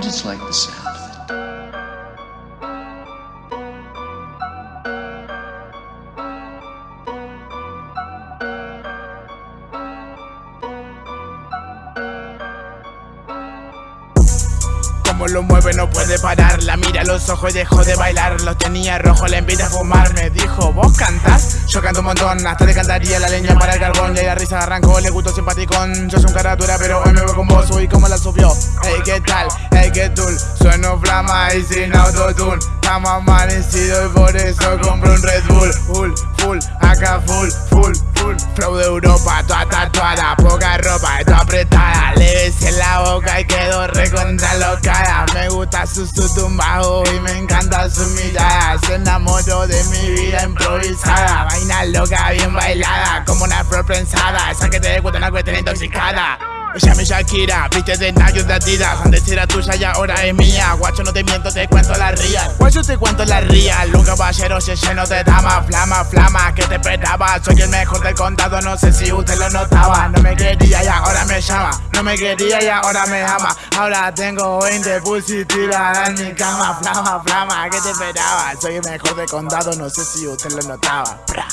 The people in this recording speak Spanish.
I just like the sound. Como lo mueve no puede parar La mira a los ojos y dejó de bailar Lo tenía rojo, le invita a fumar Me dijo, ¿vos cantás? Yo canto un montón Hasta le cantaría la leña para el carbón Y la risa arrancó, le gustó simpaticón Yo soy un cara dura pero hoy me veo con vos Uy, cómo la subió. Sueno flama y sin autotune. Estamos amanecido y por eso compro un Red Bull. Full, full, acá full, full, full. Flow de Europa, toda tatuada Poca ropa, toda apretada Le besé en la boca y quedó recontra locada. Me gusta su su tumbajo y me encanta su mirada. Se enamoró de mi vida improvisada. Vaina loca, bien bailada Como una flor prensada. Esa que te gusta una cuestión intoxicada ella mi Shakira, viste de Nike de Adidas. Antes era tuya y ahora es mía. Guacho no te miento, te cuento la real. Guacho te cuento la real. Un caballero se lleno de damas Flama, flama, que te esperaba. Soy el mejor del condado, no sé si usted lo notaba. No me quería y ahora me llama. No me quería y ahora me ama. Ahora tengo 20 pussy tiradas en mi cama. Flama, flama, que te esperaba. Soy el mejor del condado, no sé si usted lo notaba. Bra.